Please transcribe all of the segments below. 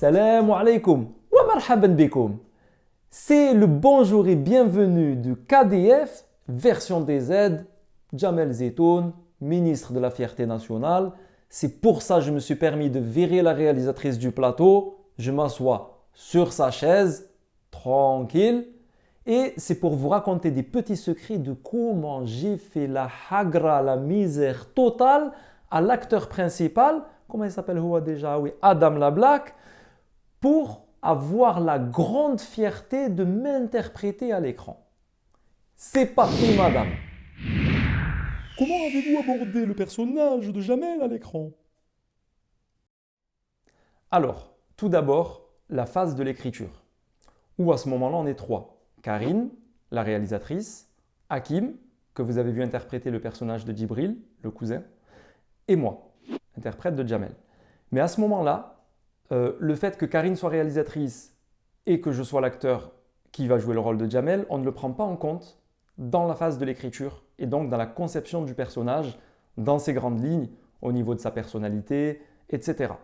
Salam alaikum wa marhaban bikoum. C'est le bonjour et bienvenue du KDF version DZ, Jamel Zetoun, ministre de la Fierté nationale. C'est pour ça que je me suis permis de virer la réalisatrice du plateau. Je m'assois sur sa chaise, tranquille. Et c'est pour vous raconter des petits secrets de comment j'ai fait la hagra, la misère totale à l'acteur principal, comment il s'appelle déjà Oui, Adam Lablack, pour avoir la grande fierté de m'interpréter à l'écran. C'est parti, madame Comment avez-vous abordé le personnage de Jamel à l'écran? Alors, tout d'abord, la phase de l'écriture, où à ce moment-là, on est trois. Karine, la réalisatrice, Hakim, que vous avez vu interpréter le personnage de Djibril, le cousin, et moi, interprète de Jamel. Mais à ce moment-là, euh, le fait que Karine soit réalisatrice et que je sois l'acteur qui va jouer le rôle de Jamel, on ne le prend pas en compte dans la phase de l'écriture et donc dans la conception du personnage, dans ses grandes lignes, au niveau de sa personnalité, etc.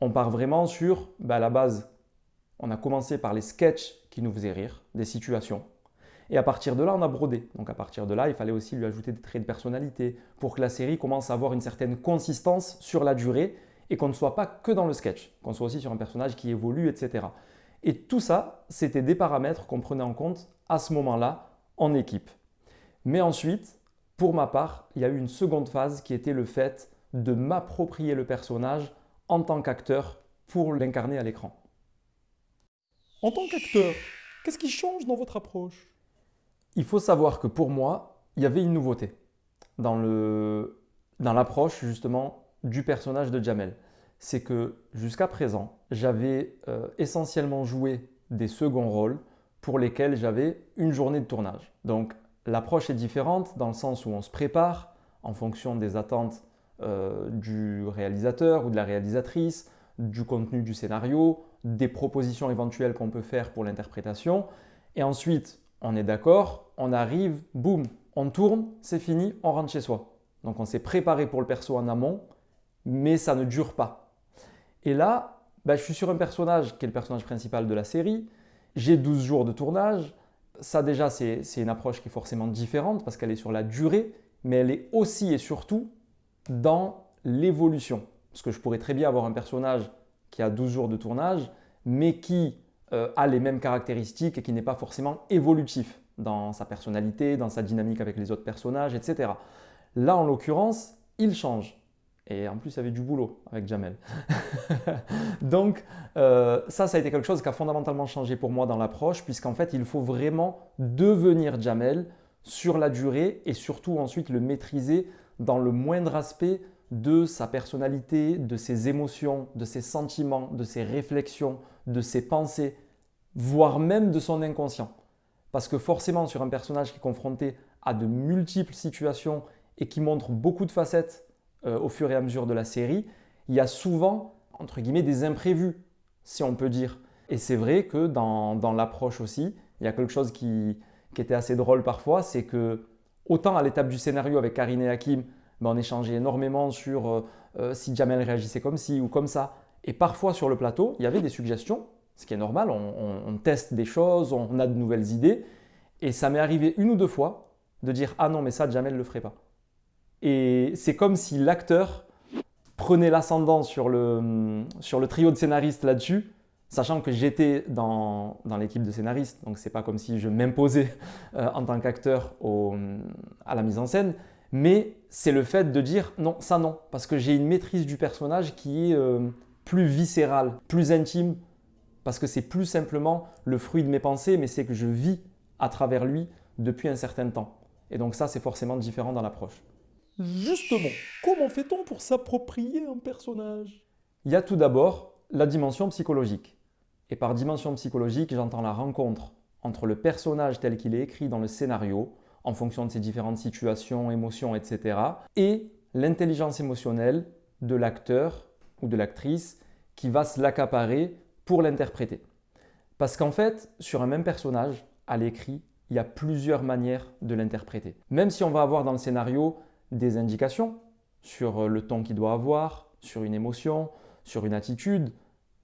On part vraiment sur, bah, la base, on a commencé par les sketchs qui nous faisaient rire, des situations. Et à partir de là, on a brodé. Donc à partir de là, il fallait aussi lui ajouter des traits de personnalité pour que la série commence à avoir une certaine consistance sur la durée et qu'on ne soit pas que dans le sketch, qu'on soit aussi sur un personnage qui évolue, etc. Et tout ça, c'était des paramètres qu'on prenait en compte à ce moment-là en équipe. Mais ensuite, pour ma part, il y a eu une seconde phase qui était le fait de m'approprier le personnage en tant qu'acteur pour l'incarner à l'écran. En tant qu'acteur, qu'est-ce qui change dans votre approche? Il faut savoir que pour moi, il y avait une nouveauté dans l'approche justement du personnage de Jamel. C'est que jusqu'à présent, j'avais euh, essentiellement joué des seconds rôles pour lesquels j'avais une journée de tournage. Donc l'approche est différente dans le sens où on se prépare en fonction des attentes euh, du réalisateur ou de la réalisatrice, du contenu du scénario, des propositions éventuelles qu'on peut faire pour l'interprétation. Et ensuite, on est d'accord, on arrive, boum, on tourne, c'est fini, on rentre chez soi. Donc on s'est préparé pour le perso en amont, mais ça ne dure pas. Et là, bah, je suis sur un personnage qui est le personnage principal de la série, j'ai 12 jours de tournage, ça déjà c'est une approche qui est forcément différente parce qu'elle est sur la durée, mais elle est aussi et surtout dans l'évolution. Parce que je pourrais très bien avoir un personnage qui a 12 jours de tournage, mais qui euh, a les mêmes caractéristiques et qui n'est pas forcément évolutif dans sa personnalité, dans sa dynamique avec les autres personnages, etc. Là, en l'occurrence, il change. Et en plus, il y avait du boulot avec Jamel. Donc, euh, ça, ça a été quelque chose qui a fondamentalement changé pour moi dans l'approche, puisqu'en fait, il faut vraiment devenir Jamel sur la durée et surtout ensuite le maîtriser dans le moindre aspect de sa personnalité, de ses émotions, de ses sentiments, de ses réflexions, de ses pensées, voire même de son inconscient. Parce que forcément, sur un personnage qui est confronté à de multiples situations et qui montre beaucoup de facettes euh, au fur et à mesure de la série, il y a souvent, entre guillemets, des imprévus, si on peut dire. Et c'est vrai que dans, l'approche aussi, il y a quelque chose qui, était assez drôle parfois, c'est que autant à l'étape du scénario avec Karine et Hakim, ben, on échangeait énormément sur euh, euh, si Jamel réagissait comme ci ou comme ça. Et parfois sur le plateau, il y avait des suggestions, ce qui est normal, on, teste des choses, on a de nouvelles idées. Et ça m'est arrivé une ou deux fois de dire « Ah non, mais ça, Jamel ne le ferait pas ». Et c'est comme si l'acteur prenait l'ascendant sur le, sur le trio de scénaristes là-dessus, sachant que j'étais dans, dans l'équipe de scénaristes, donc c'est pas comme si je m'imposais euh, en tant qu'acteur à la mise en scène, mais c'est le fait de dire non, ça non, parce que j'ai une maîtrise du personnage qui est euh, plus viscérale, plus intime, parce que c'est plus simplement le fruit de mes pensées, mais c'est que je vis à travers lui depuis un certain temps. Et donc ça, c'est forcément différent dans l'approche. Justement, comment fait-on pour s'approprier un personnage? Il y a tout d'abord la dimension psychologique. Et par dimension psychologique, j'entends la rencontre entre le personnage tel qu'il est écrit dans le scénario, en fonction de ses différentes situations, émotions, etc., et l'intelligence émotionnelle de l'acteur ou de l'actrice qui va se l'accaparer pour l'interpréter. Parce qu'en fait, sur un même personnage, à l'écrit, il y a plusieurs manières de l'interpréter. Même si on va avoir dans le scénario des indications sur le ton qu'il doit avoir, sur une émotion, sur une attitude,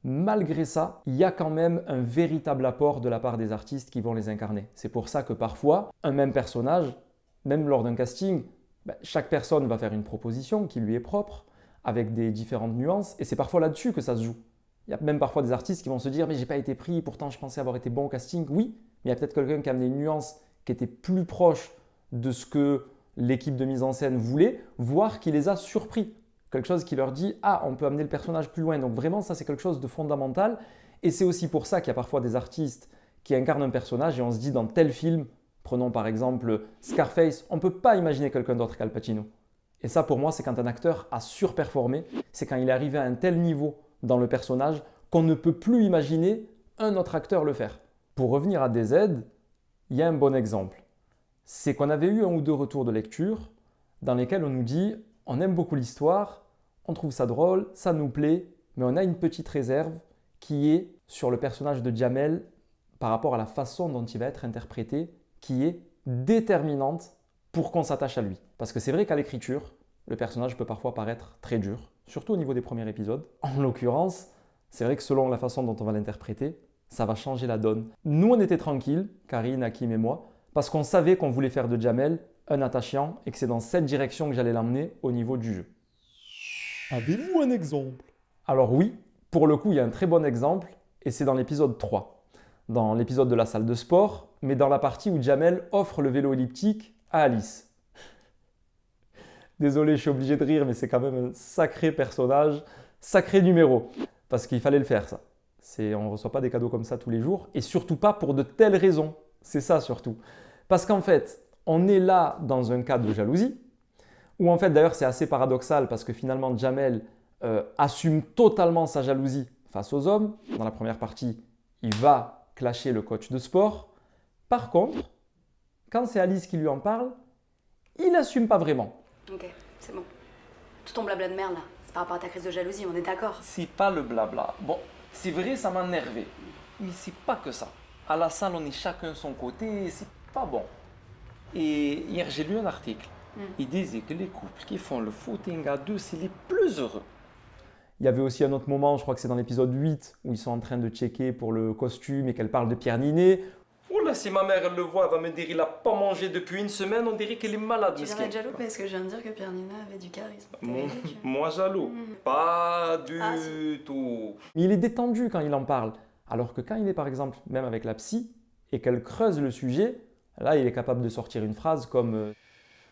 malgré ça, il y a quand même un véritable apport de la part des artistes qui vont les incarner. C'est pour ça que parfois, un même personnage, même lors d'un casting, ben, chaque personne va faire une proposition qui lui est propre, avec des différentes nuances, et c'est parfois là-dessus que ça se joue. Il y a même parfois des artistes qui vont se dire mais j'ai pas été pris, pourtant je pensais avoir été bon au casting. Oui, mais il y a peut-être quelqu'un qui a amené une nuance qui était plus proche de ce que l'équipe de mise en scène voulait, voire qui les a surpris. Quelque chose qui leur dit ah on peut amener le personnage plus loin. Donc vraiment ça c'est quelque chose de fondamental. Et c'est aussi pour ça qu'il y a parfois des artistes qui incarnent un personnage et on se dit dans tel film, prenons par exemple Scarface, on ne peut pas imaginer quelqu'un d'autre qu'Al Pacino. Et ça pour moi c'est quand un acteur a surperformé, c'est quand il est arrivé à un tel niveau dans le personnage qu'on ne peut plus imaginer un autre acteur le faire. Pour revenir à DZ, il y a un bon exemple. C'est qu'on avait eu un ou deux retours de lecture dans lesquels on nous dit on aime beaucoup l'histoire, on trouve ça drôle, ça nous plaît, mais on a une petite réserve qui est sur le personnage de Jamel par rapport à la façon dont il va être interprété, qui est déterminante pour qu'on s'attache à lui. Parce que c'est vrai qu'à l'écriture, le personnage peut parfois paraître très dur, surtout au niveau des premiers épisodes. En l'occurrence, c'est vrai que selon la façon dont on va l'interpréter, ça va changer la donne. Nous, on était tranquilles, Karine, Hakim et moi, parce qu'on savait qu'on voulait faire de Jamel un attachant et que c'est dans cette direction que j'allais l'emmener au niveau du jeu. Avez-vous un exemple? Alors oui, pour le coup, il y a un très bon exemple et c'est dans l'épisode 3. Dans l'épisode de la salle de sport, mais dans la partie où Jamel offre le vélo elliptique à Alice. Désolé, je suis obligé de rire, mais c'est quand même un sacré personnage, sacré numéro. Parce qu'il fallait le faire, ça. On ne reçoit pas des cadeaux comme ça tous les jours, et surtout pas pour de telles raisons. C'est ça surtout. Parce qu'en fait, on est là dans un cas de jalousie, où en fait d'ailleurs c'est assez paradoxal parce que finalement Jamel euh, assume totalement sa jalousie face aux hommes. Dans la première partie, il va clasher le coach de sport. Par contre, quand c'est Alice qui lui en parle, il n'assume pas vraiment. Ok, c'est bon. Tout ton blabla de merde là, c'est par rapport à ta crise de jalousie, on est d'accord C'est pas le blabla. Bon, c'est vrai, ça m'a énervé. Mais c'est pas que ça. À la salle, on est chacun son côté, c'est pas bon. Et hier, j'ai lu un article. Hmm. Il disait que les couples qui font le footing à deux, c'est les plus heureux. Il y avait aussi un autre moment, je crois que c'est dans l'épisode 8, où ils sont en train de checker pour le costume et qu'elle parle de Pierre Ninet, Oh là, si ma mère elle le voit, elle va me dire il a pas mangé depuis une semaine, on dirait qu'elle est malade. Tu d'être jaloux parce que je viens de dire que Pierre Nina avait du charisme. moi jaloux mm. Pas du ah, tout. Mais il est détendu quand il en parle. Alors que quand il est par exemple même avec la psy et qu'elle creuse le sujet, là il est capable de sortir une phrase comme euh,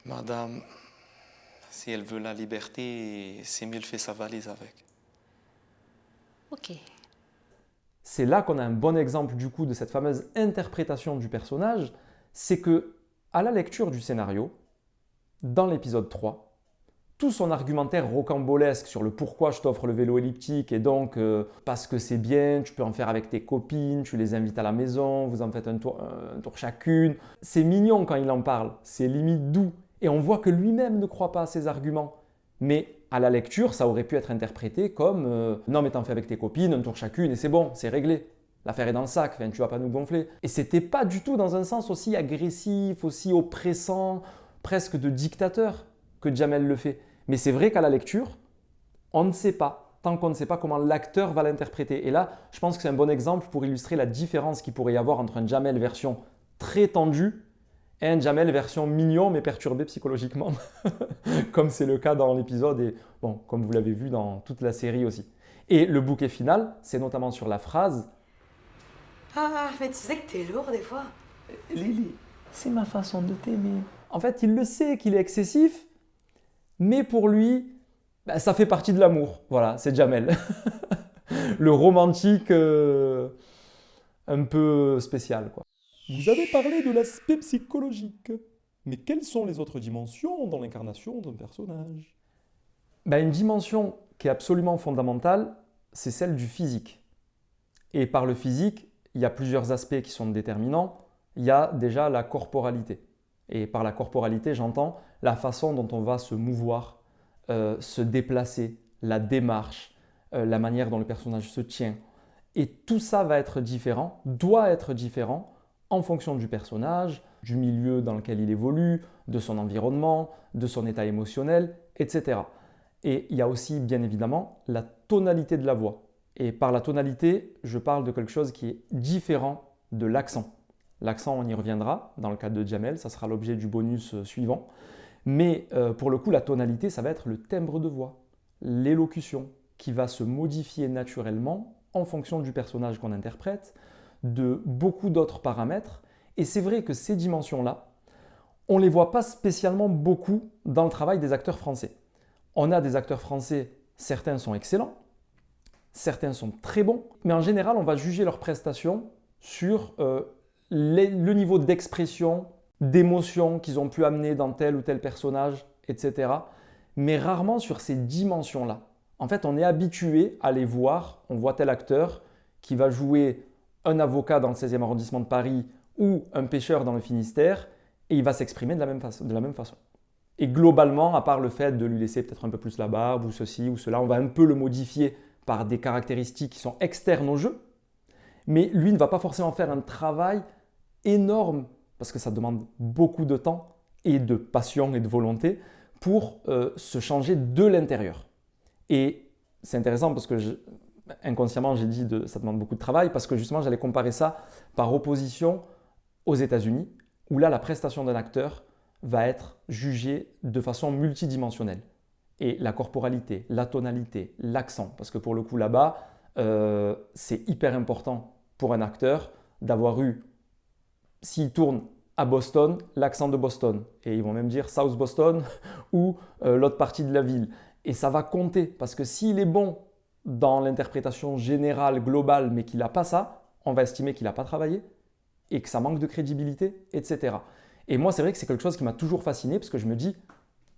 Madame, si elle veut la liberté, c'est mieux de faire sa valise avec. Ok. C'est là qu'on a un bon exemple du coup de cette fameuse interprétation du personnage, c'est que à la lecture du scénario, dans l'épisode 3, tout son argumentaire rocambolesque sur le pourquoi je t'offre le vélo elliptique et donc euh, parce que c'est bien, tu peux en faire avec tes copines, tu les invites à la maison, vous en faites un tour, un tour chacune. C'est mignon quand il en parle, c'est limite doux. Et on voit que lui-même ne croit pas à ses arguments. Mais à la lecture, ça aurait pu être interprété comme euh, non mais t'en fais avec tes copines, un tour chacune et c'est bon, c'est réglé. L'affaire est dans le sac, enfin, tu vas pas nous gonfler. Et c'était pas du tout dans un sens aussi agressif, aussi oppressant, presque de dictateur que Jamel le fait. Mais c'est vrai qu'à la lecture, on ne sait pas, tant qu'on ne sait pas comment l'acteur va l'interpréter. Et là, je pense que c'est un bon exemple pour illustrer la différence qu'il pourrait y avoir entre un Jamel version très tendu un Jamel version mignon mais perturbé psychologiquement, comme c'est le cas dans l'épisode et bon, comme vous l'avez vu dans toute la série aussi. Et le bouquet final, c'est notamment sur la phrase Ah, mais tu sais que t'es lourd des fois. Lily, c'est ma façon de t'aimer. En fait, il le sait qu'il est excessif, mais pour lui, bah, ça fait partie de l'amour. Voilà, c'est Jamel. le romantique euh, un peu spécial, quoi. Vous avez parlé de l'aspect psychologique. Mais quelles sont les autres dimensions dans l'incarnation d'un personnage? Ben, Une dimension qui est absolument fondamentale, c'est celle du physique. Et par le physique, il y a plusieurs aspects qui sont déterminants. Il y a déjà la corporalité. Et par la corporalité, j'entends la façon dont on va se mouvoir, euh, se déplacer, la démarche, euh, la manière dont le personnage se tient. Et tout ça va être différent, doit être différent en fonction du personnage, du milieu dans lequel il évolue, de son environnement, de son état émotionnel, etc. Et il y a aussi bien évidemment la tonalité de la voix. Et par la tonalité, je parle de quelque chose qui est différent de l'accent. L'accent, on y reviendra dans le cas de Jamel, ça sera l'objet du bonus euh, suivant. Mais euh, pour le coup, la tonalité, ça va être le timbre de voix, l'élocution, qui va se modifier naturellement en fonction du personnage qu'on interprète, de beaucoup d'autres paramètres. Et c'est vrai que ces dimensions-là, on ne les voit pas spécialement beaucoup dans le travail des acteurs français. On a des acteurs français, certains sont excellents, certains sont très bons, mais en général, on va juger leurs prestations sur euh, le niveau d'expression, d'émotion qu'ils ont pu amener dans tel ou tel personnage, etc. Mais rarement sur ces dimensions-là. En fait, on est habitué à les voir. On voit tel acteur qui va jouer un avocat dans le 16e arrondissement de Paris ou un pêcheur dans le Finistère et il va s'exprimer de, la même façon, de la même façon. Et globalement, à part le fait de lui laisser peut-être un peu plus la barbe ou ceci ou cela, on va un peu le modifier par des caractéristiques qui sont externes au jeu. Mais lui ne va pas forcément faire un travail énorme parce que ça demande beaucoup de temps et de passion et de volonté pour euh, se changer de l'intérieur. Et c'est intéressant parce que inconsciemment j'ai dit que ça demande beaucoup de travail parce que justement j'allais comparer ça par opposition aux États-Unis où là la prestation d'un acteur va être jugée de façon multidimensionnelle. Et la corporalité, la tonalité, l'accent, parce que pour le coup là-bas, euh, c'est hyper important pour un acteur d'avoir eu s'il tourne à Boston, l'accent de Boston. Et ils vont même dire South Boston ou euh, l'autre partie de la ville. Et ça va compter parce que s'il est bon dans l'interprétation générale, globale, mais qu'il n'a pas ça, on va estimer qu'il n'a pas travaillé et que ça manque de crédibilité, etc. Et moi, c'est vrai que c'est quelque chose qui m'a toujours fasciné parce que je me dis,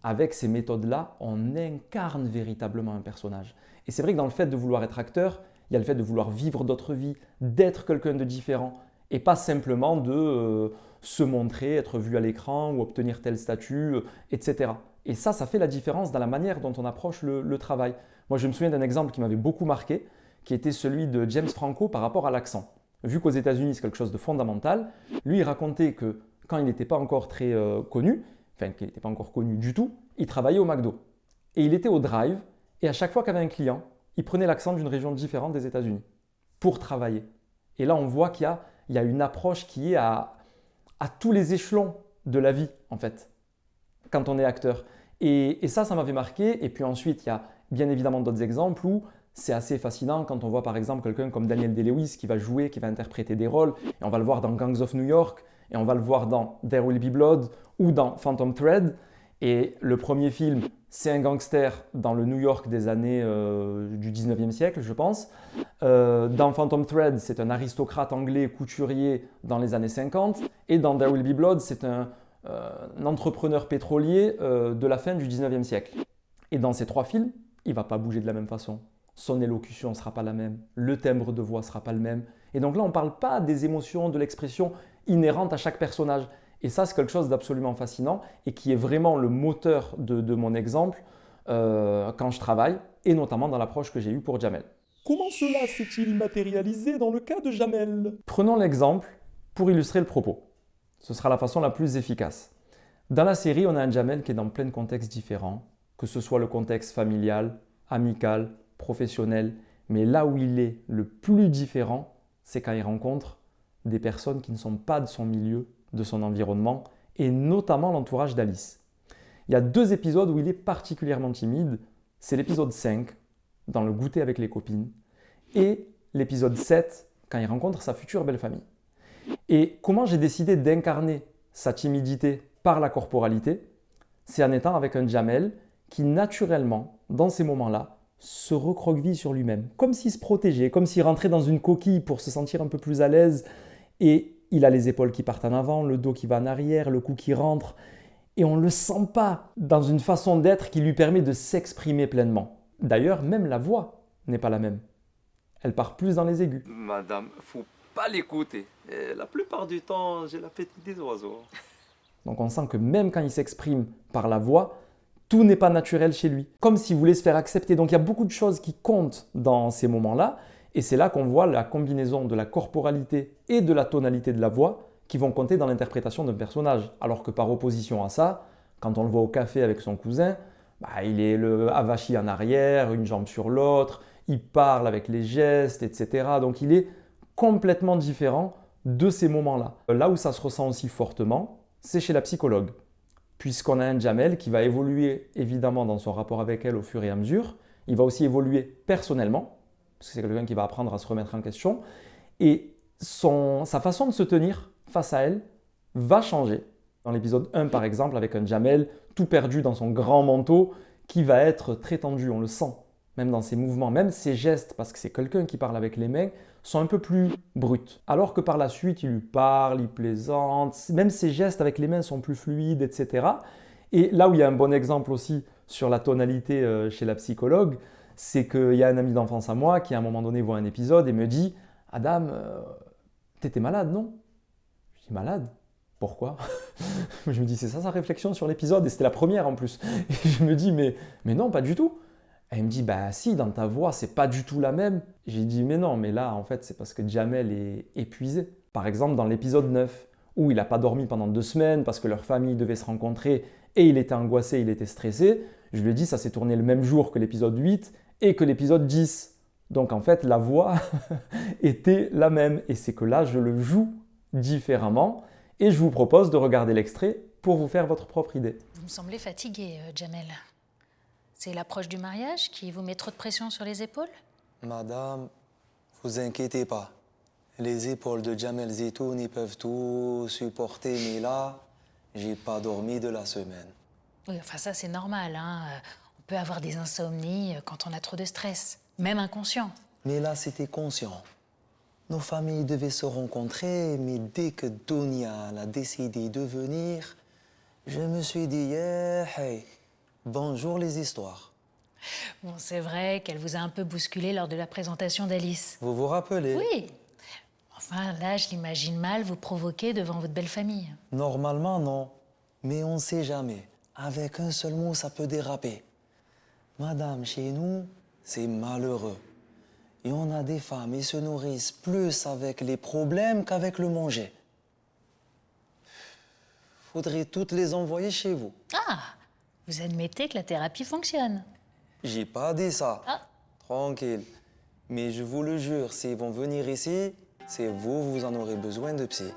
avec ces méthodes-là, on incarne véritablement un personnage. Et c'est vrai que dans le fait de vouloir être acteur, il y a le fait de vouloir vivre d'autres vies, d'être quelqu'un de différent et pas simplement de euh, se montrer, être vu à l'écran ou obtenir tel statut, euh, etc. Et ça, ça fait la différence dans la manière dont on approche le, travail. Moi, je me souviens d'un exemple qui m'avait beaucoup marqué, qui était celui de James Franco par rapport à l'accent. Vu qu'aux États-Unis, c'est quelque chose de fondamental, lui, il racontait que quand il n'était pas encore très euh, connu, enfin qu'il n'était pas encore connu du tout, il travaillait au McDo. Et il était au drive, et à chaque fois qu'il avait un client, il prenait l'accent d'une région différente des États-Unis pour travailler. Et là, on voit qu'il y y a une approche qui est à, tous les échelons de la vie, en fait, quand on est acteur. Et, ça, ça m'avait marqué. Et puis ensuite, il y a bien évidemment d'autres exemples où c'est assez fascinant quand on voit par exemple quelqu'un comme Daniel Day-Lewis qui va jouer, qui va interpréter des rôles. Et on va le voir dans Gangs of New York, et on va le voir dans There Will Be Blood ou dans Phantom Thread. Et le premier film, c'est un gangster dans le New York des années euh, du 19e siècle, je pense. Euh, dans Phantom Thread, c'est un aristocrate anglais couturier dans les années 50. Et dans There Will Be Blood, c'est un, euh, entrepreneur pétrolier de la fin du 19e siècle. Et dans ces trois films, il va pas bouger de la même façon. Son élocution ne sera pas la même, le timbre de voix ne sera pas le même. Et donc là, on ne parle pas des émotions, de l'expression inhérente à chaque personnage. Et ça, c'est quelque chose d'absolument fascinant et qui est vraiment le moteur de, mon exemple euh, quand je travaille, et notamment dans l'approche que j'ai eue pour Jamel. Comment cela s'est-il matérialisé dans le cas de Jamel? Prenons l'exemple pour illustrer le propos. Ce sera la façon la plus efficace. Dans la série, on a un Jamel qui est dans plein de contextes différents, que ce soit le contexte familial, amical, professionnel, mais là où il est le plus différent, c'est quand il rencontre des personnes qui ne sont pas de son milieu de son environnement et notamment l'entourage d'Alice. Il y a deux épisodes où il est particulièrement timide. C'est l'épisode 5, dans le goûter avec les copines, et l'épisode 7, quand il rencontre sa future belle famille. Et comment j'ai décidé d'incarner sa timidité par la corporalité C'est en étant avec un Jamel qui naturellement, dans ces moments-là, se recroqueville sur lui-même, comme s'il se protégeait, comme s'il rentrait dans une coquille pour se sentir un peu plus à l'aise. Et il a les épaules qui partent en avant, le dos qui va en arrière, le cou qui rentre, et on ne le sent pas dans une façon d'être qui lui permet de s'exprimer pleinement. D'ailleurs, même la voix n'est pas la même. Elle part plus dans les aigus. Madame, faut pas l'écouter. La plupart du temps, j'ai la petite des oiseaux. Donc on sent que même quand il s'exprime par la voix, tout n'est pas naturel chez lui. Comme s'il voulait se faire accepter. Donc il y a beaucoup de choses qui comptent dans ces moments-là. Et c'est là qu'on voit la combinaison de la corporalité et de la tonalité de la voix qui vont compter dans l'interprétation d'un personnage. Alors que par opposition à ça, quand on le voit au café avec son cousin, bah, il est le avachi en arrière, une jambe sur l'autre, il parle avec les gestes, etc. Donc il est complètement différent de ces moments-là. Là où ça se ressent aussi fortement, c'est chez la psychologue, puisqu'on a un Jamel qui va évoluer évidemment dans son rapport avec elle au fur et à mesure. Il va aussi évoluer personnellement, parce que c'est quelqu'un qui va apprendre à se remettre en question. Et sa façon de se tenir face à elle va changer. Dans l'épisode 1, par exemple, avec un Jamel tout perdu dans son grand manteau, qui va être très tendu, on le sent, même dans ses mouvements, même ses gestes, parce que c'est quelqu'un qui parle avec les mains, sont un peu plus bruts. Alors que par la suite, il lui parle, il plaisante, même ses gestes avec les mains sont plus fluides, etc. Et là où il y a un bon exemple aussi sur la tonalité euh, chez la psychologue, c'est qu'il y a un ami d'enfance à moi qui à un moment donné voit un épisode et me dit Adam, euh, t'étais malade, non? Je dis malade? Pourquoi? Je me dis, c'est ça sa réflexion sur l'épisode, et c'était la première en plus. Et je me dis, mais, mais non, pas du tout. Elle me dit, bah si, dans ta voix, c'est pas du tout la même. J'ai dit, mais non, mais là, en fait, c'est parce que Jamel est épuisé. Par exemple, dans l'épisode 9, où il n'a pas dormi pendant deux semaines parce que leur famille devait se rencontrer et il était angoissé, il était stressé, je lui ai dit, ça s'est tourné le même jour que l'épisode 8 et que l'épisode 10. Donc en fait, la voix était la même. Et c'est que là, je le joue différemment. Et je vous propose de regarder l'extrait pour vous faire votre propre idée. Vous me semblez fatigué, euh, Jamel. C'est l'approche du mariage qui vous met trop de pression sur les épaules? Madame, vous inquiétez pas. Les épaules de Jamel Zetouni peuvent tout supporter, mais là, j'ai pas dormi de la semaine. Oui, enfin ça c'est normal. Hein. On peut avoir des insomnies euh, quand on a trop de stress, même inconscient. Mais là, c'était conscient. Nos familles devaient se rencontrer, mais dès que Donia a décidé de venir, je me suis dit, yeah, hey, bonjour les histoires. Bon, c'est vrai qu'elle vous a un peu bousculé lors de la présentation d'Alice. Vous vous rappelez? Oui. Enfin, là, je l'imagine mal vous provoquer devant votre belle famille. Normalement, non. Mais on ne sait jamais. Avec un seul mot, ça peut déraper. Madame, chez nous, c'est malheureux. Et on a des femmes, qui se nourrissent plus avec les problèmes qu'avec le manger. Faudrait toutes les envoyer chez vous. Ah Vous admettez que la thérapie fonctionne J'ai pas dit ça. Ah. Tranquille. Mais je vous le jure, s'ils vont venir ici, c'est vous, vous en aurez besoin de psy.